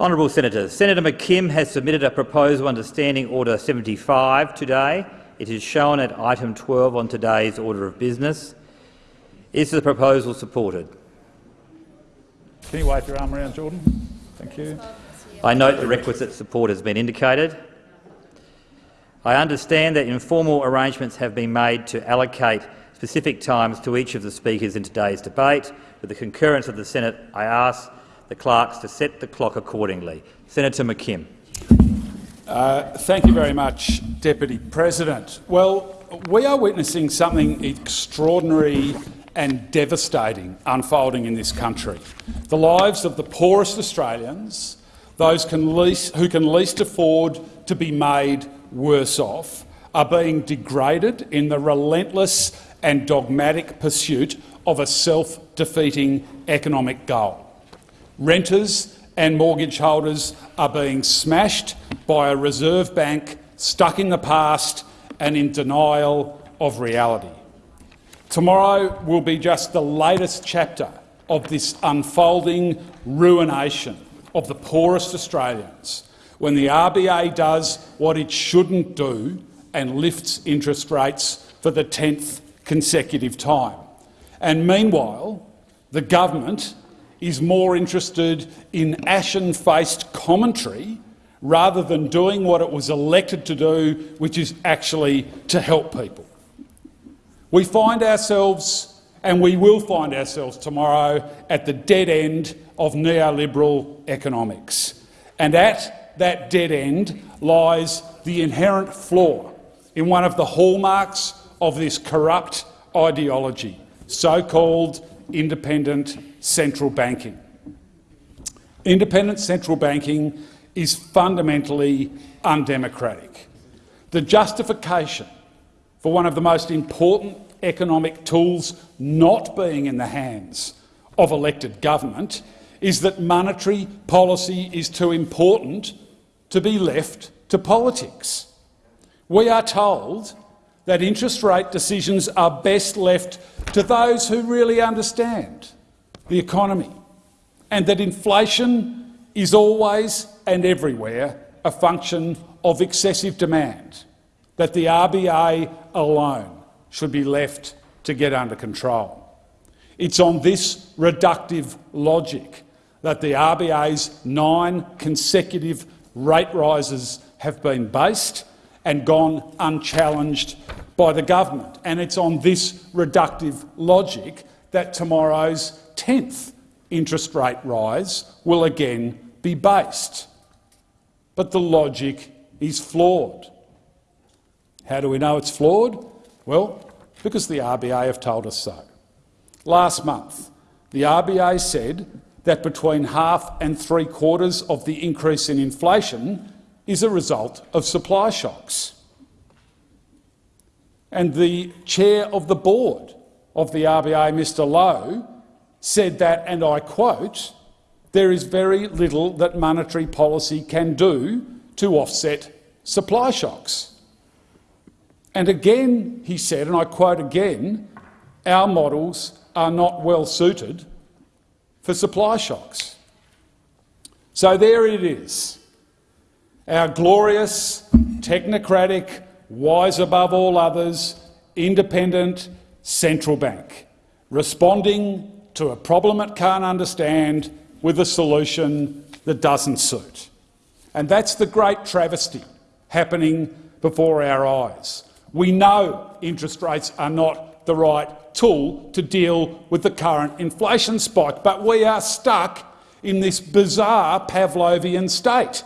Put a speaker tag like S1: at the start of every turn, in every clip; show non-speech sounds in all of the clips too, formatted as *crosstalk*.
S1: Honourable Senators, Senator McKim has submitted a proposal under Standing Order 75 today. It is shown at item 12 on today's order of business. Is the proposal supported?
S2: Can you wave your arm around, Jordan? Thank you.
S1: I note the requisite support has been indicated. I understand that informal arrangements have been made to allocate specific times to each of the speakers in today's debate. With the concurrence of the Senate, I ask the clerks to set the clock accordingly. Senator McKim.
S2: Uh, thank you very much, Deputy President. Well, we are witnessing something extraordinary and devastating unfolding in this country. The lives of the poorest Australians, those can least, who can least afford to be made worse off, are being degraded in the relentless and dogmatic pursuit of a self-defeating economic goal. Renters and mortgage holders are being smashed by a Reserve Bank stuck in the past and in denial of reality. Tomorrow will be just the latest chapter of this unfolding ruination of the poorest Australians when the RBA does what it shouldn't do and lifts interest rates for the 10th consecutive time. And meanwhile, the government is more interested in ashen-faced commentary rather than doing what it was elected to do, which is actually to help people. We find ourselves, and we will find ourselves tomorrow, at the dead end of neoliberal economics. And at that dead end lies the inherent flaw in one of the hallmarks of this corrupt ideology, so-called independent central banking. Independent central banking is fundamentally undemocratic. The justification for one of the most important economic tools not being in the hands of elected government is that monetary policy is too important to be left to politics. We are told that interest rate decisions are best left to those who really understand the economy, and that inflation is always and everywhere a function of excessive demand, that the RBA alone should be left to get under control. It's on this reductive logic that the RBA's nine consecutive rate rises have been based and gone unchallenged by the government. And it's on this reductive logic that tomorrow's 10th interest rate rise will again be based. But the logic is flawed. How do we know it's flawed? Well, because the RBA have told us so. Last month, the RBA said that between half and three quarters of the increase in inflation is a result of supply shocks. And the chair of the board of the RBA, Mr Lowe, said that, and I quote, there is very little that monetary policy can do to offset supply shocks. And again, he said, and I quote again, our models are not well suited for supply shocks. So there it is, our glorious, technocratic, wise above all others, independent central bank, responding to a problem it can't understand with a solution that doesn't suit. And that's the great travesty happening before our eyes. We know interest rates are not the right tool to deal with the current inflation spike, but we are stuck in this bizarre Pavlovian state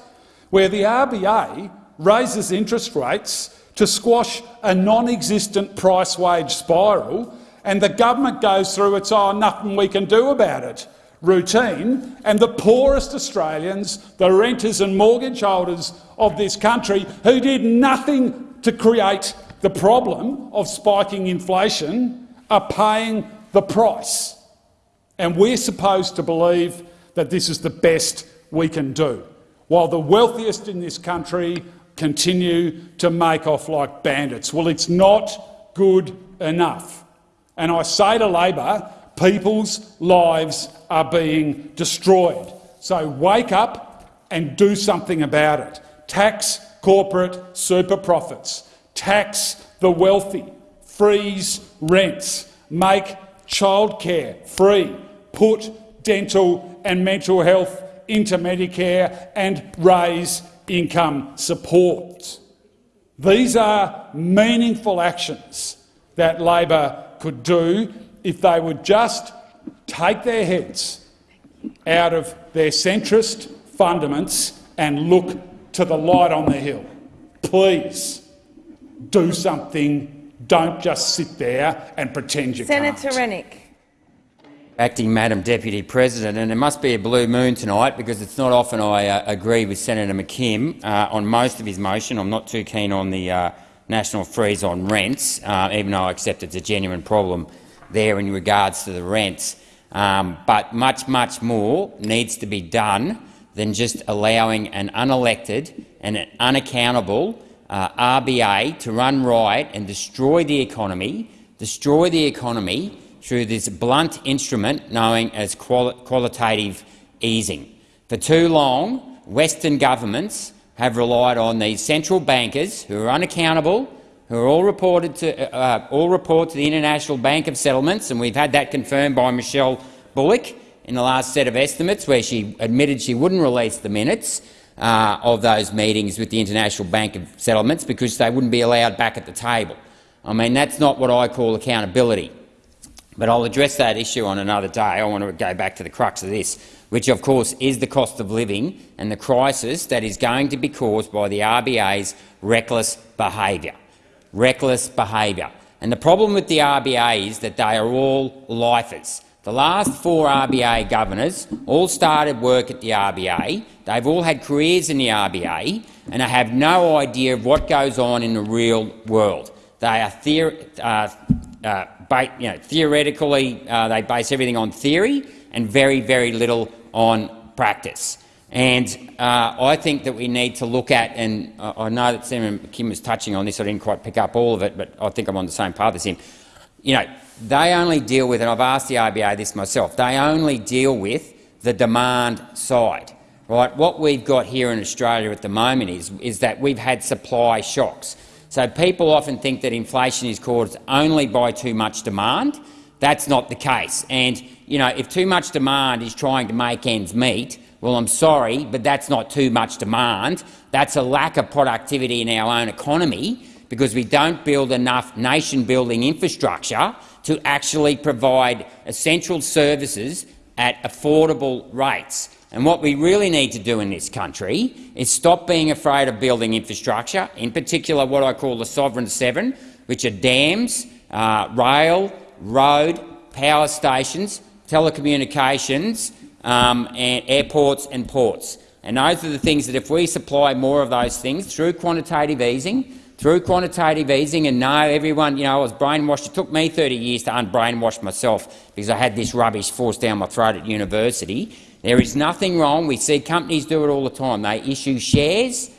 S2: where the RBA raises interest rates to squash a non-existent price-wage spiral and the government goes through its oh, nothing we can do about it routine, and the poorest Australians, the renters and mortgage holders of this country, who did nothing to create the problem of spiking inflation, are paying the price. And we're supposed to believe that this is the best we can do, while the wealthiest in this country continue to make off like bandits. Well, it's not good enough. And I say to Labor, people's lives are being destroyed. So wake up and do something about it. Tax corporate super profits, tax the wealthy, freeze rents, make childcare free, put dental and mental health into Medicare and raise income support. These are meaningful actions that Labor could do if they would just take their heads out of their centrist fundaments and look to the light on the hill. Please do something. Don't just sit there and pretend you
S3: Senator
S2: can't.
S3: Rennick.
S4: Acting Madam Deputy President, and it must be a blue moon tonight because it's not often I uh, agree with Senator McKim uh, on most of his motion. I'm not too keen on the uh, national freeze on rents, uh, even though I accept it's a genuine problem there in regards to the rents. Um, but much, much more needs to be done than just allowing an unelected and an unaccountable uh, RBA to run riot and destroy the economy, destroy the economy through this blunt instrument known as quali qualitative easing. For too long, Western governments have relied on these central bankers who are unaccountable, who are all reported to uh, all report to the International Bank of Settlements, and we've had that confirmed by Michelle Bullock in the last set of estimates, where she admitted she wouldn't release the minutes uh, of those meetings with the International Bank of Settlements because they wouldn't be allowed back at the table. I mean, that's not what I call accountability. But I'll address that issue on another day. I want to go back to the crux of this, which of course is the cost of living and the crisis that is going to be caused by the RBA's reckless behaviour. Reckless behaviour. And the problem with the RBA is that they are all lifers. The last four RBA governors all started work at the RBA. They've all had careers in the RBA and they have no idea of what goes on in the real world. They are uh, uh, you know, theoretically, uh, they base everything on theory and very, very little on practice. And uh, I think that we need to look at, and I know that Senator Kim was touching on this, I didn't quite pick up all of it, but I think I'm on the same path as him. You know, they only deal with, and I've asked the RBA this myself, they only deal with the demand side. Right? What we've got here in Australia at the moment is, is that we've had supply shocks. So people often think that inflation is caused only by too much demand. That's not the case. And you know, if too much demand is trying to make ends meet, well, I'm sorry, but that's not too much demand. That's a lack of productivity in our own economy because we don't build enough nation-building infrastructure to actually provide essential services at affordable rates. And what we really need to do in this country is stop being afraid of building infrastructure, in particular what I call the Sovereign Seven, which are dams, uh, rail, road, power stations, telecommunications, um, and airports and ports. And those are the things that if we supply more of those things through quantitative easing, through quantitative easing, and no, everyone, you know, I was brainwashed. It took me 30 years to unbrainwash myself because I had this rubbish forced down my throat at university. There is nothing wrong. We see companies do it all the time. They issue shares,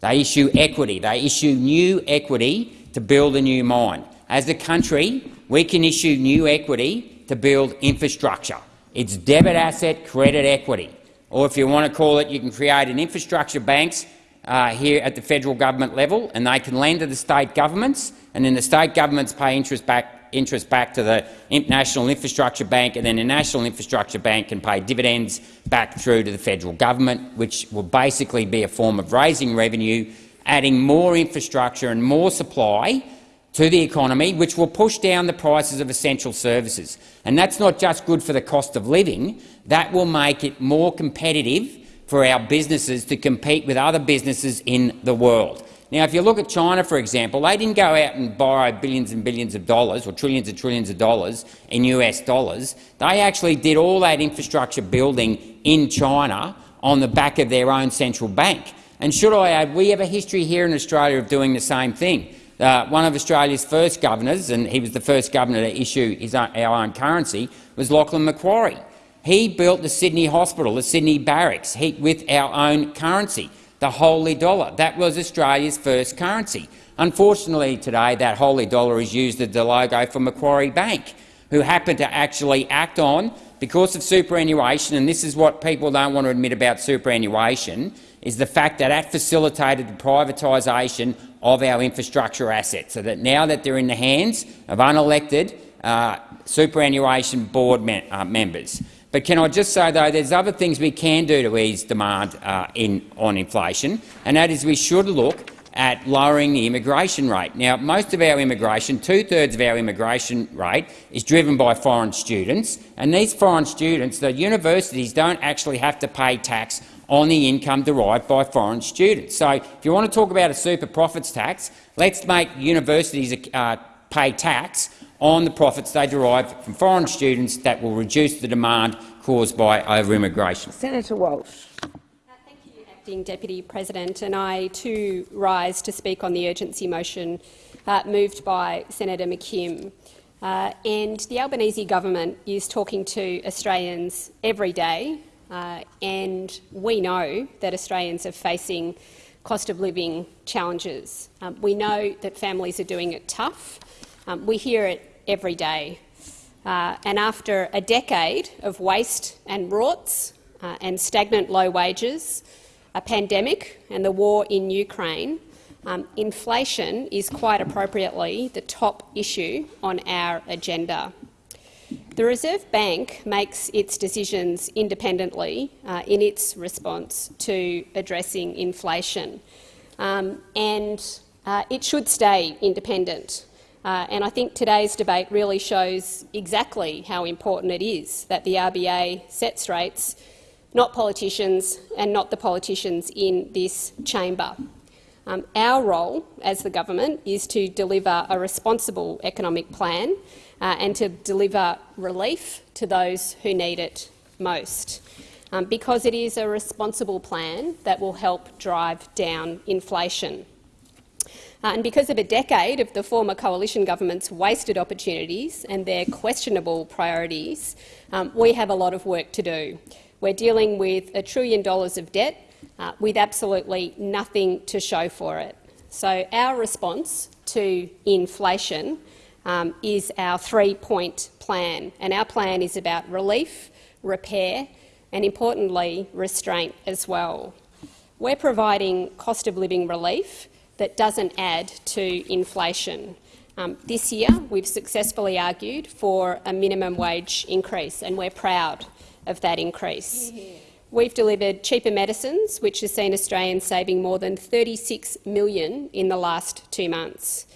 S4: they issue equity, they issue new equity to build a new mine. As a country, we can issue new equity to build infrastructure. It's debit asset credit equity. Or if you want to call it, you can create an infrastructure banks uh, here at the federal government level, and they can lend to the state governments, and then the state governments pay interest back interest back to the National Infrastructure Bank, and then the National Infrastructure Bank can pay dividends back through to the federal government, which will basically be a form of raising revenue, adding more infrastructure and more supply to the economy, which will push down the prices of essential services. And that's not just good for the cost of living, that will make it more competitive for our businesses to compete with other businesses in the world. Now, if you look at China, for example, they didn't go out and borrow billions and billions of dollars or trillions and trillions of dollars in US dollars. They actually did all that infrastructure building in China on the back of their own central bank. And should I add, we have a history here in Australia of doing the same thing. Uh, one of Australia's first governors, and he was the first governor to issue his own, our own currency, was Lachlan Macquarie. He built the Sydney Hospital, the Sydney Barracks, he, with our own currency the holey dollar. That was Australia's first currency. Unfortunately today that holey dollar is used as the logo for Macquarie Bank, who happened to actually act on because of superannuation, and this is what people don't want to admit about superannuation, is the fact that that facilitated the privatisation of our infrastructure assets, so that now that they're in the hands of unelected uh, superannuation board me uh, members. But can I just say, though, there's other things we can do to ease demand uh, in, on inflation, and that is we should look at lowering the immigration rate. Now, most of our immigration, two-thirds of our immigration rate, is driven by foreign students, and these foreign students, the universities don't actually have to pay tax on the income derived by foreign students. So if you want to talk about a super profits tax, let's make universities uh, pay tax on the profits they derive from foreign students that will reduce the demand caused by over-immigration.
S3: Senator Walsh.
S5: Thank you, Acting Deputy President, and I too rise to speak on the urgency motion uh, moved by Senator McKim. Uh, and the Albanese government is talking to Australians every day, uh, and we know that Australians are facing cost of living challenges. Um, we know that families are doing it tough. Um, we hear it every day. Uh, and after a decade of waste and rorts uh, and stagnant low wages, a pandemic and the war in Ukraine, um, inflation is quite appropriately the top issue on our agenda. The Reserve Bank makes its decisions independently uh, in its response to addressing inflation, um, and uh, it should stay independent. Uh, and I think today's debate really shows exactly how important it is that the RBA sets rates not politicians and not the politicians in this chamber. Um, our role as the government is to deliver a responsible economic plan uh, and to deliver relief to those who need it most, um, because it is a responsible plan that will help drive down inflation. Uh, and because of a decade of the former coalition government's wasted opportunities and their questionable priorities, um, we have a lot of work to do. We're dealing with a trillion dollars of debt uh, with absolutely nothing to show for it. So our response to inflation um, is our three-point plan, and our plan is about relief, repair and, importantly, restraint as well. We're providing cost of living relief that doesn't add to inflation. Um, this year, we've successfully argued for a minimum wage increase, and we're proud of that increase. We've delivered cheaper medicines, which has seen Australians saving more than 36 million in the last two months.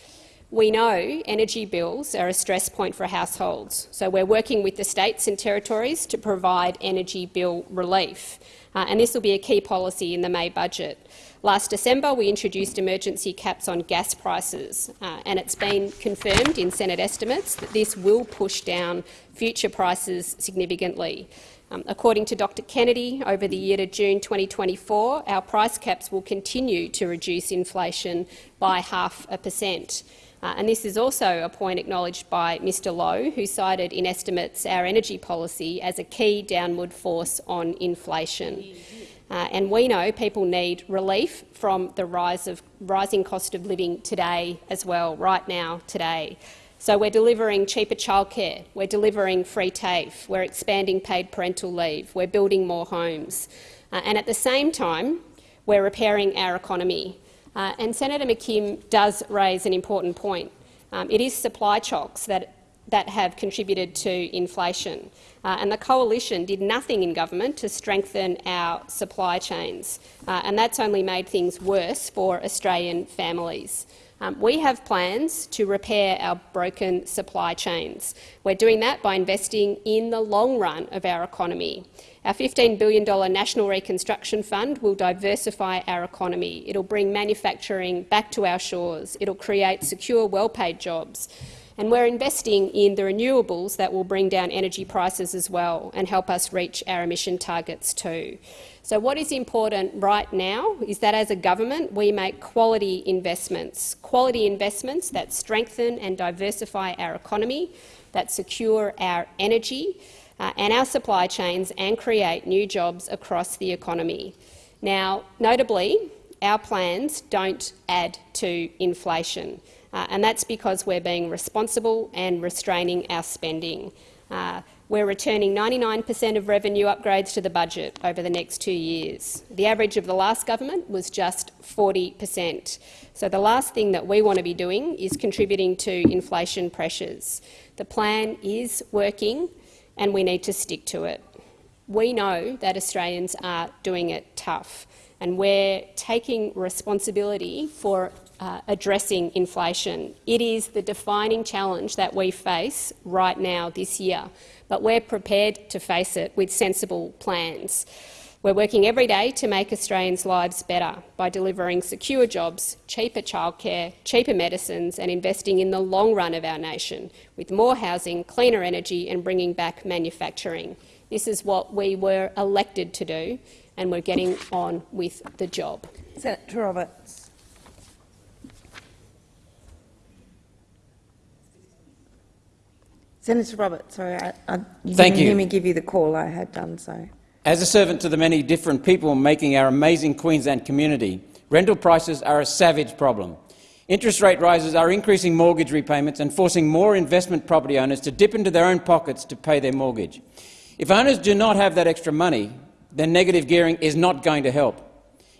S5: We know energy bills are a stress point for households, so we're working with the states and territories to provide energy bill relief, uh, and this will be a key policy in the May budget. Last December, we introduced emergency caps on gas prices, uh, and it's been confirmed in Senate estimates that this will push down future prices significantly. Um, according to Dr Kennedy, over the year to June 2024, our price caps will continue to reduce inflation by half a percent. Uh, and this is also a point acknowledged by Mr Lowe, who cited in estimates our energy policy as a key downward force on inflation. Uh, and we know people need relief from the rise of rising cost of living today as well, right now, today. So we're delivering cheaper childcare, we're delivering free TAFE, we're expanding paid parental leave, we're building more homes. Uh, and at the same time, we're repairing our economy. Uh, and Senator McKim does raise an important point. Um, it is supply shocks that, that have contributed to inflation. Uh, and the coalition did nothing in government to strengthen our supply chains. Uh, and that's only made things worse for Australian families. Um, we have plans to repair our broken supply chains. We're doing that by investing in the long run of our economy. Our $15 billion National Reconstruction Fund will diversify our economy. It will bring manufacturing back to our shores. It will create secure, well-paid jobs. And we're investing in the renewables that will bring down energy prices as well and help us reach our emission targets too. So what is important right now is that as a government we make quality investments, quality investments that strengthen and diversify our economy, that secure our energy uh, and our supply chains and create new jobs across the economy. Now, notably, our plans don't add to inflation, uh, and that's because we're being responsible and restraining our spending. Uh, We're returning 99 per cent of revenue upgrades to the budget over the next two years. The average of the last government was just 40 per cent. So the last thing that we want to be doing is contributing to inflation pressures. The plan is working and we need to stick to it. We know that Australians are doing it tough and we're taking responsibility for uh, addressing inflation. It is the defining challenge that we face right now this year, but we're prepared to face it with sensible plans. We're working every day to make Australians' lives better by delivering secure jobs, cheaper childcare, cheaper medicines and investing in the long run of our nation, with more housing, cleaner energy and bringing back manufacturing. This is what we were elected to do, and we're getting on with the job.
S3: Senator Roberts. Senator Roberts, sorry, I, I, you
S6: Thank
S3: didn't
S6: you.
S3: hear me give you the call. I had done so.
S6: As a servant to the many different people making our amazing Queensland community, rental prices are a savage problem. Interest rate rises are increasing mortgage repayments and forcing more investment property owners to dip into their own pockets to pay their mortgage. If owners do not have that extra money, then negative gearing is not going to help.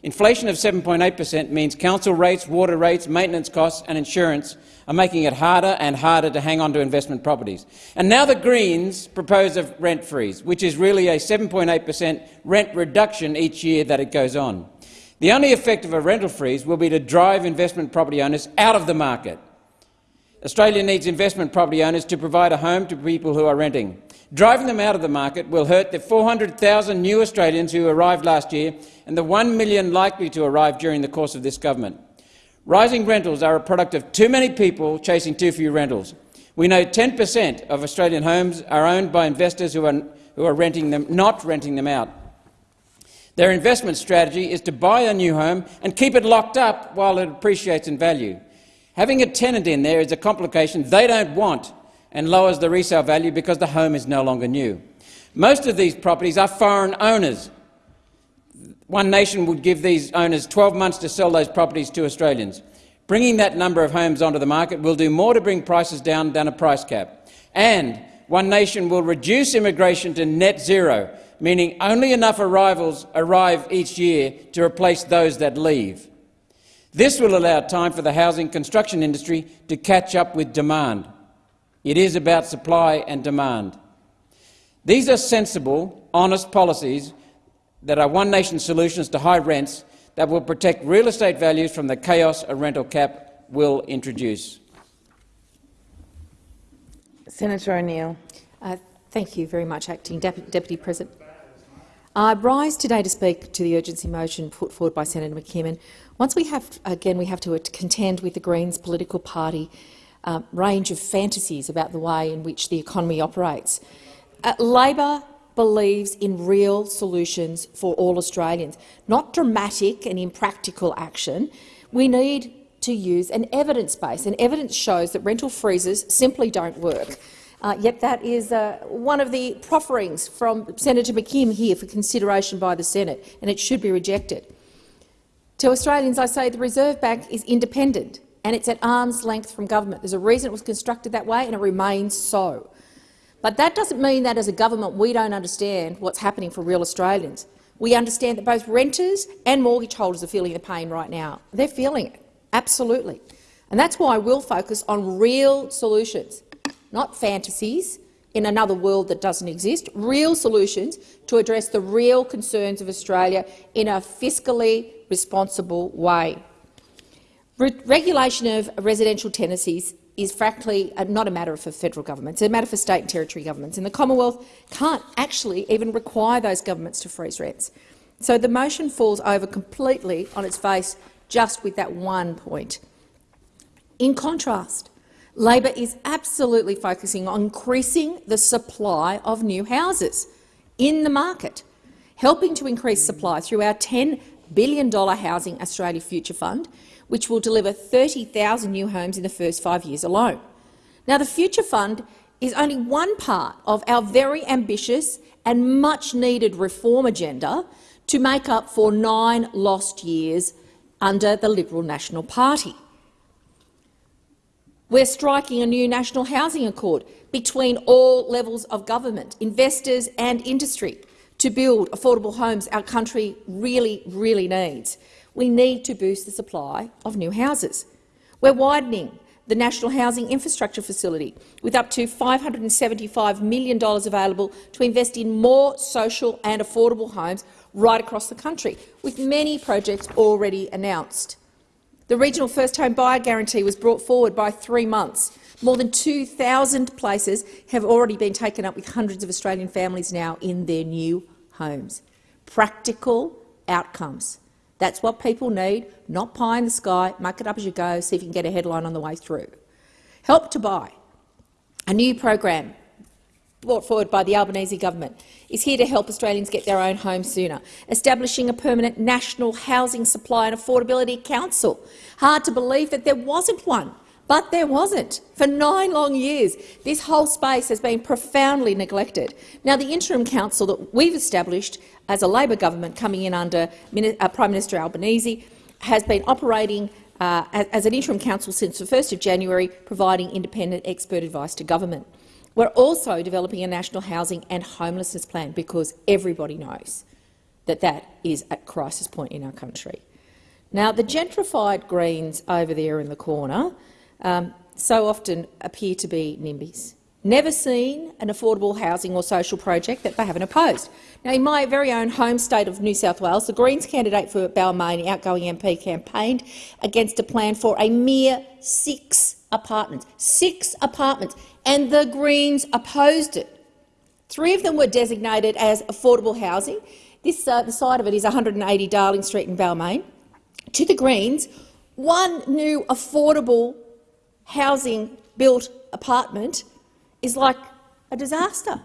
S6: Inflation of 7.8 per cent means council rates, water rates, maintenance costs and insurance are making it harder and harder to hang on to investment properties. And now the Greens propose a rent freeze, which is really a 7.8 per cent rent reduction each year that it goes on. The only effect of a rental freeze will be to drive investment property owners out of the market. Australia needs investment property owners to provide a home to people who are renting. Driving them out of the market will hurt the 400,000 new Australians who arrived last year and the 1 million likely to arrive during the course of this government. Rising rentals are a product of too many people chasing too few rentals. We know 10 per cent of Australian homes are owned by investors who are, who are renting them, not renting them out. Their investment strategy is to buy a new home and keep it locked up while it appreciates in value. Having a tenant in there is a complication they don't want and lowers the resale value because the home is no longer new. Most of these properties are foreign owners. One nation would give these owners 12 months to sell those properties to Australians. Bringing that number of homes onto the market will do more to bring prices down than a price cap. And One Nation will reduce immigration to net zero, meaning only enough arrivals arrive each year to replace those that leave. This will allow time for the housing construction industry to catch up with demand. It is about supply and demand. These are sensible, honest policies that are One Nation solutions to high rents that will protect real estate values from the chaos a rental cap will introduce.
S3: Senator O'Neill.
S7: Uh, thank you very much, Acting Dep Deputy President. I rise today to speak to the urgency motion put forward by Senator McKim. Once we have, again, we have to contend with the Greens political party uh, range of fantasies about the way in which the economy operates. Uh, Labor believes in real solutions for all Australians, not dramatic and impractical action. We need to use an evidence base, and evidence shows that rental freezes simply don't work. Uh, yet that is uh, one of the profferings from Senator McKim here for consideration by the Senate, and it should be rejected. To Australians, I say the Reserve Bank is independent and it's at arm's length from government. There's a reason it was constructed that way, and it remains so. But that doesn't mean that as a government we don't understand what's happening for real Australians. We understand that both renters and mortgage holders are feeling the pain right now. They're feeling it, absolutely. And that's why we'll focus on real solutions, not fantasies in another world that doesn't exist, real solutions to address the real concerns of Australia in a fiscally responsible way. Re regulation of residential tenancies is frankly not a matter for federal governments, it's a matter for state and territory governments, and the Commonwealth can't actually even require those governments to freeze rents. So the motion falls over completely on its face just with that one point. In contrast, Labor is absolutely focusing on increasing the supply of new houses in the market, helping to increase supply through our $10 billion Housing Australia Future Fund, which will deliver 30,000 new homes in the first five years alone. Now, the Future Fund is only one part of our very ambitious and much-needed reform agenda to make up for nine lost years under the Liberal National Party. We're striking a new national housing accord between all levels of government, investors and industry to build affordable homes our country really, really needs. We need to boost the supply of new houses. We're widening the National Housing Infrastructure Facility with up to $575 million available to invest in more social and affordable homes right across the country, with many projects already announced. The regional first home buyer guarantee was brought forward by three months. More than 2,000 places have already been taken up with hundreds of Australian families now in their new homes. Practical outcomes. That's what people need, not pie in the sky, muck it up as you go, see if you can get a headline on the way through. Help to Buy, a new program brought forward by the Albanese government, is here to help Australians get their own home sooner, establishing a permanent national housing supply and affordability council. Hard to believe that there wasn't one, but there wasn't. For nine long years, this whole space has been profoundly neglected. Now, the interim council that we've established as a Labor government coming in under uh, Prime Minister Albanese has been operating uh, as an interim council since the 1st of January, providing independent expert advice to government. We're also developing a national housing and homelessness plan because everybody knows that that is at crisis point in our country. Now, the gentrified Greens over there in the corner um, so often appear to be NIMBYs. Never seen an affordable housing or social project that they haven't opposed. Now, in my very own home state of New South Wales, the Greens candidate for Balmain, outgoing MP, campaigned against a plan for a mere six apartments. Six apartments and the Greens opposed it. Three of them were designated as affordable housing. This uh, the side of it is 180 Darling Street in Balmain. To the Greens, one new affordable housing built apartment is like a disaster.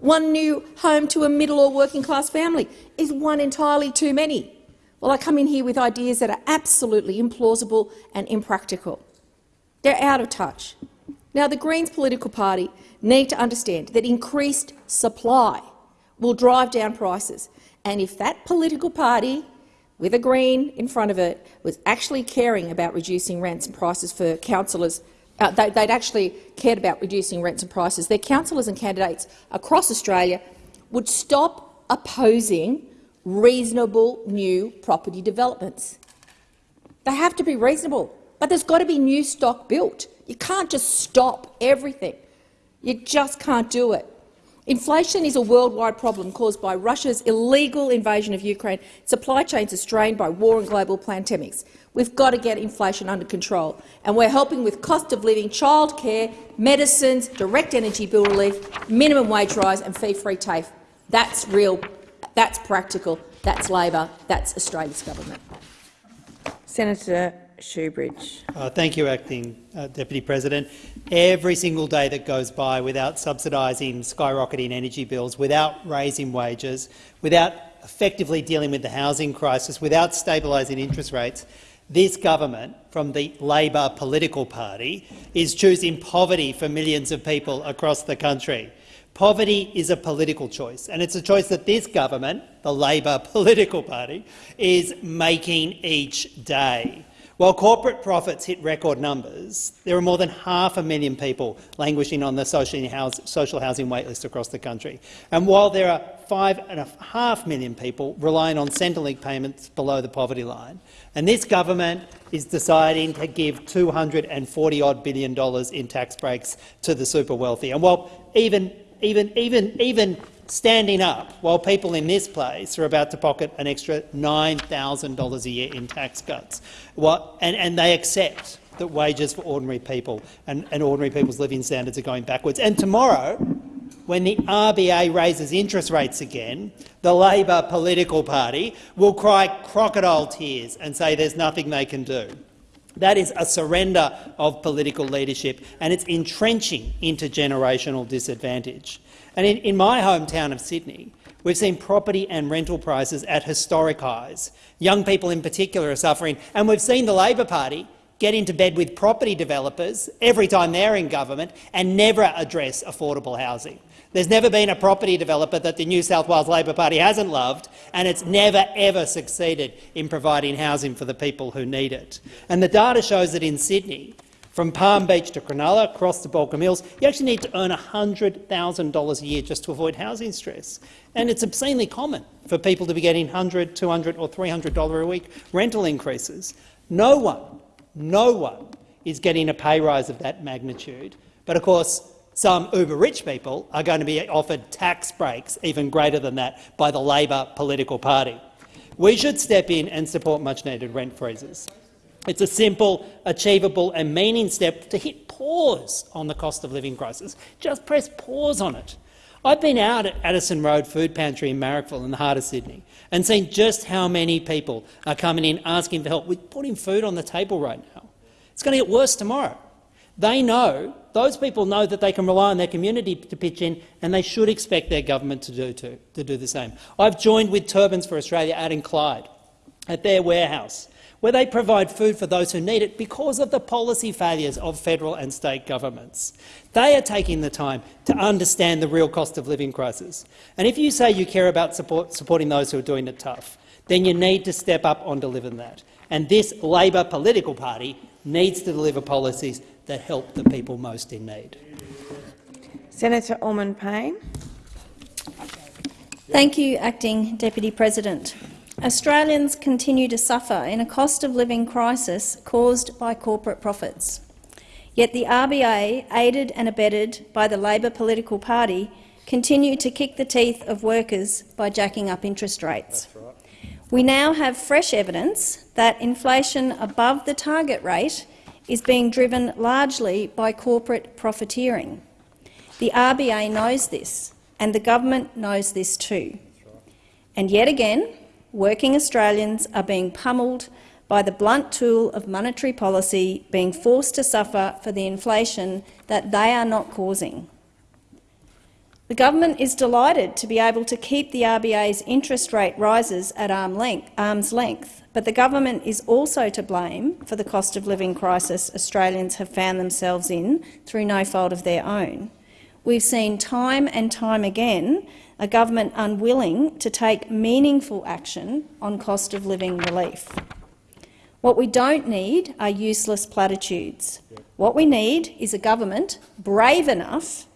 S7: One new home to a middle or working class family is one entirely too many. Well, I come in here with ideas that are absolutely implausible and impractical. They're out of touch. Now, the Greens political party need to understand that increased supply will drive down prices. And if that political party, with a Green in front of it, was actually caring about reducing rents and prices for councillors, uh, they, would actually cared about reducing rents and prices, their councillors and candidates across Australia would stop opposing reasonable new property developments. They have to be reasonable, but there's got to be new stock built. You can't just stop everything. You just can't do it. Inflation is a worldwide problem caused by Russia's illegal invasion of Ukraine. Supply chains are strained by war and global pandemics. We've got to get inflation under control, and we're helping with cost of living, childcare, medicines, direct energy bill relief, minimum wage rise and fee-free TAFE. That's real. That's practical. That's Labor. That's Australia's government.
S3: Senator Shoebridge.
S8: Uh, thank you, Acting uh, Deputy President. Every single day that goes by without subsidising skyrocketing energy bills, without raising wages, without effectively dealing with the housing crisis, without stabilising interest rates, this government, from the Labor political party, is choosing poverty for millions of people across the country. Poverty is a political choice, and it's a choice that this government, the Labor *laughs* political party, is making each day. While corporate profits hit record numbers, there are more than half a million people languishing on the social housing waitlist across the country. And while there are five and a half million people relying on Centrelink payments below the poverty line, and this government is deciding to give $240 billion in tax breaks to the super wealthy. And while even, even, even, even standing up while people in this place are about to pocket an extra $9,000 a year in tax cuts. What, and, and they accept that wages for ordinary people and, and ordinary people's living standards are going backwards. And tomorrow, when the RBA raises interest rates again, the Labor political party will cry crocodile tears and say there's nothing they can do. That is a surrender of political leadership and it's entrenching intergenerational disadvantage. And in, in my hometown of Sydney, we've seen property and rental prices at historic highs. Young people in particular are suffering, and we've seen the Labor Party get into bed with property developers every time they're in government and never address affordable housing. There's never been a property developer that the New South Wales Labor Party hasn't loved, and it's never ever succeeded in providing housing for the people who need it. And the data shows that in Sydney, From Palm Beach to Cronulla, across to Baulkham Hills, you actually need to earn $100,000 a year just to avoid housing stress. And it's obscenely common for people to be getting $100, $200 or $300 a week rental increases. No one, no one is getting a pay rise of that magnitude. But of course, some uber-rich people are going to be offered tax breaks even greater than that by the Labor political party. We should step in and support much-needed rent freezes. It's a simple, achievable and meaning step to hit pause on the cost of living crisis. Just press pause on it. I've been out at Addison Road Food Pantry in Marrickville in the heart of Sydney and seen just how many people are coming in asking for help with putting food on the table right now. It's going to get worse tomorrow. They know, those people know that they can rely on their community to pitch in and they should expect their government to do, to do the same. I've joined with Turbans for Australia out in Clyde at their warehouse where they provide food for those who need it because of the policy failures of federal and state governments. They are taking the time to understand the real cost of living crisis. And if you say you care about support, supporting those who are doing it tough, then you need to step up on delivering that. And this Labor political party needs to deliver policies that help the people most in need.
S3: Senator Allman-Payne.
S9: Thank you, Acting Deputy President. Australians continue to suffer in a cost of living crisis caused by corporate profits. Yet the RBA, aided and abetted by the Labor political party, continue to kick the teeth of workers by jacking up interest rates. Right. We now have fresh evidence that inflation above the target rate is being driven largely by corporate profiteering. The RBA knows this, and the government knows this too. And yet again, working Australians are being pummelled by the blunt tool of monetary policy being forced to suffer for the inflation that they are not causing. The government is delighted to be able to keep the RBA's interest rate rises at arm's length, but the government is also to blame for the cost of living crisis Australians have found themselves in through no fault of their own. We've seen time and time again a government unwilling to take meaningful action on cost of living relief. What we don't need are useless platitudes. What we need is a government brave enough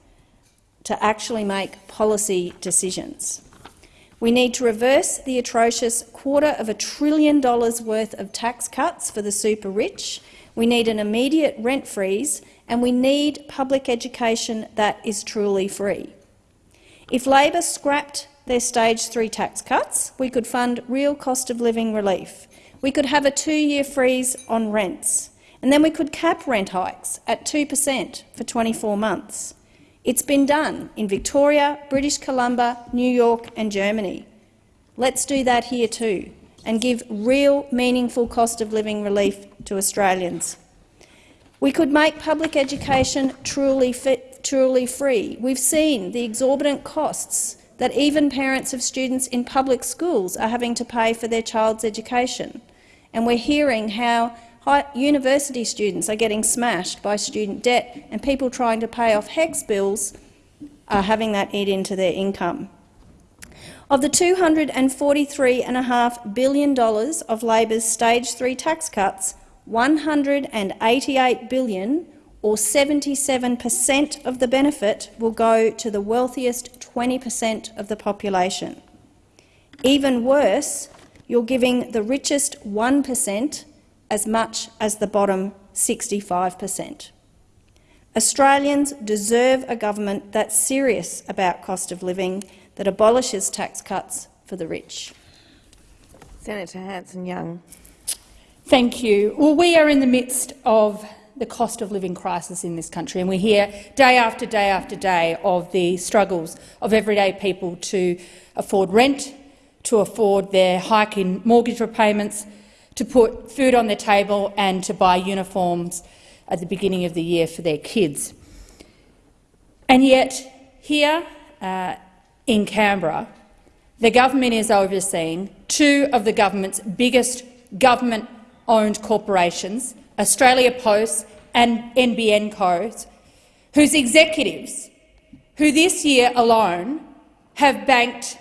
S9: to actually make policy decisions. We need to reverse the atrocious quarter of a trillion dollars worth of tax cuts for the super rich. We need an immediate rent freeze, and we need public education that is truly free. If Labor scrapped their stage three tax cuts, we could fund real cost of living relief. We could have a two-year freeze on rents, and then we could cap rent hikes at 2 per cent for 24 months. It's been done in Victoria, British Columbia, New York and Germany. Let's do that here too and give real, meaningful cost of living relief to Australians. We could make public education truly fit truly free. We've seen the exorbitant costs that even parents of students in public schools are having to pay for their child's education. And we're hearing how university students are getting smashed by student debt and people trying to pay off HECS bills are having that eat into their income. Of the $243.5 billion of Labor's stage three tax cuts, $188 billion or 77 per cent of the benefit will go to the wealthiest 20 per cent of the population. Even worse, you're giving the richest 1 per cent as much as the bottom 65 per cent. Australians deserve a government that's serious about cost of living, that abolishes tax cuts for the rich.
S3: Senator Hanson-Young.
S10: Thank you. Well, we are in the midst of the cost of living crisis in this country, and we hear day after day after day of the struggles of everyday people to afford rent, to afford their hike in mortgage repayments, to put food on their table and to buy uniforms at the beginning of the year for their kids. And yet, here uh, in Canberra, the government is overseeing two of the government's biggest government-owned corporations Australia Post and NBN codes, whose executives, who this year alone have banked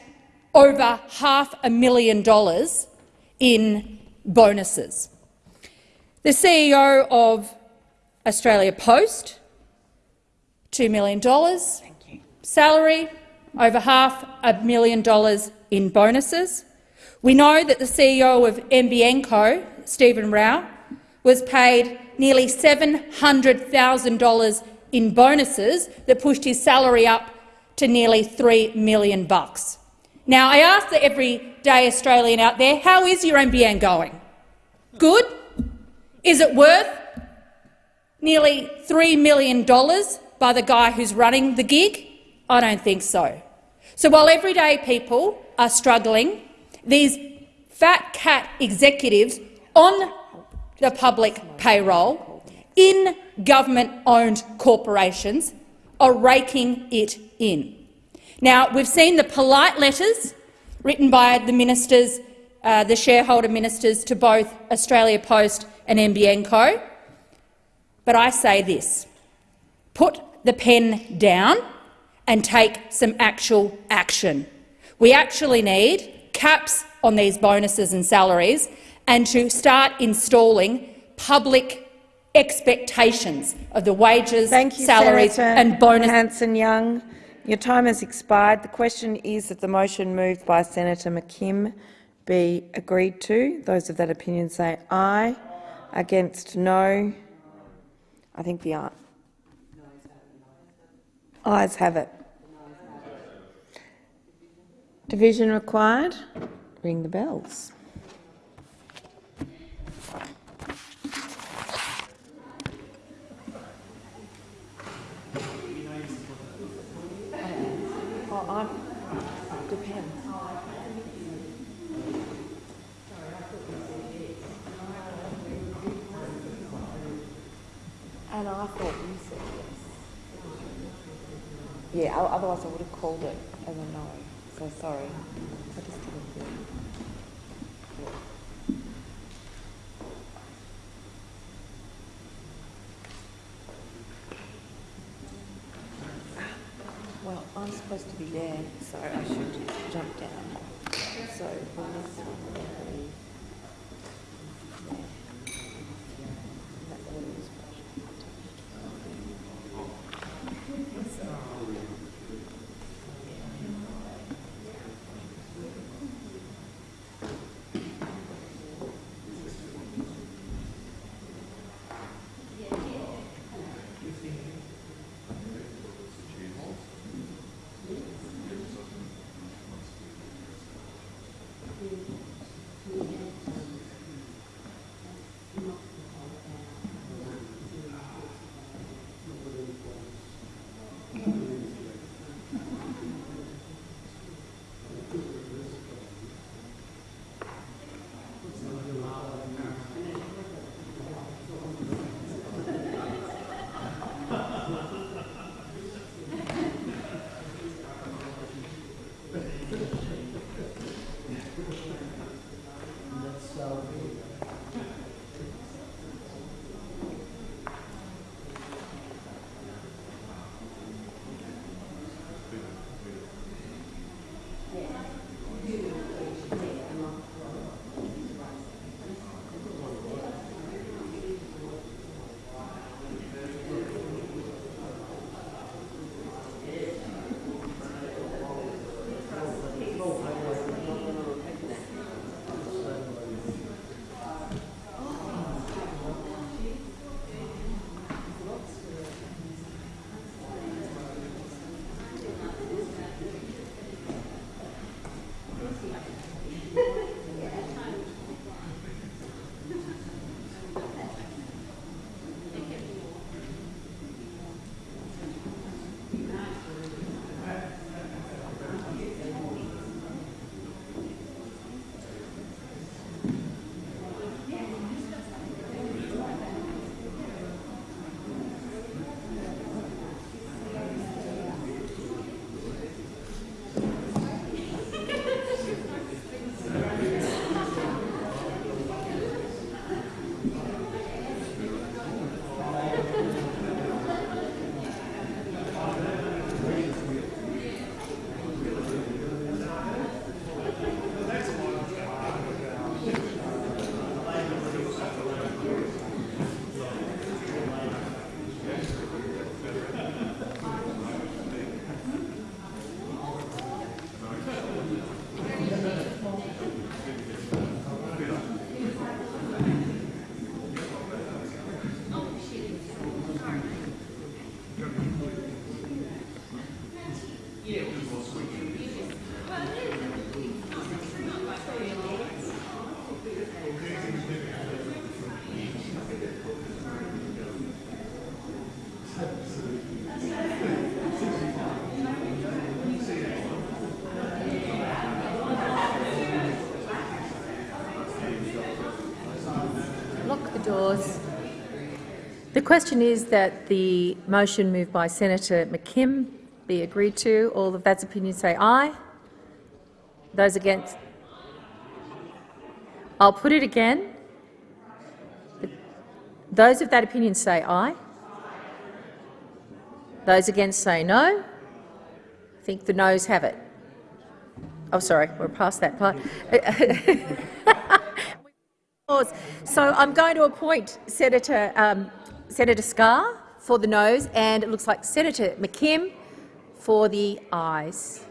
S10: over half a million dollars in bonuses. The CEO of Australia Post, $2 million. Salary, over half a million dollars in bonuses. We know that the CEO of NBN Co., Stephen Rue, was paid nearly $700,000 in bonuses that pushed his salary up to nearly $3 million. Now, I ask the everyday Australian out there, how is your NBN going? Good? Is it worth nearly $3 million by the guy who's running the gig? I don't think so. So while everyday people are struggling, these fat cat executives on the public payroll in government-owned corporations are raking it in. Now, we've seen the polite letters written by the ministers, uh, the shareholder ministers to both Australia Post and NBN Co. But I say this, put the pen down and take some actual action. We actually need caps on these bonuses and salaries and to start installing public expectations of the wages,
S3: Thank you,
S10: salaries
S3: Senator
S10: and bonuses.
S3: Hanson-Young. Your time has expired. The question is that the motion moved by Senator McKim be agreed to. Those of that opinion say aye. Against, no. I think the aye. Ayes have it. Division required. Ring the bells. Oh, I'm, depends. And I thought you said yes. Yeah, otherwise I would have called it as a no, so sorry. I just didn't hear. Well, I'm supposed to be there, so I should jump down. So,
S7: question is that the motion moved by Senator McKim be agreed to. All of that's opinion say aye. Those against? I'll put it again. Those of that opinion say aye. Those against say no. I think the noes have it. Oh, sorry, we're past that part. *laughs* so I'm going to appoint Senator um, Senator Scarr for the noes, and it looks like Senator McKim for the ayes.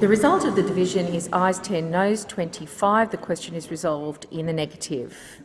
S7: The result of the division is ayes 10, noes 25. The question is resolved in the negative.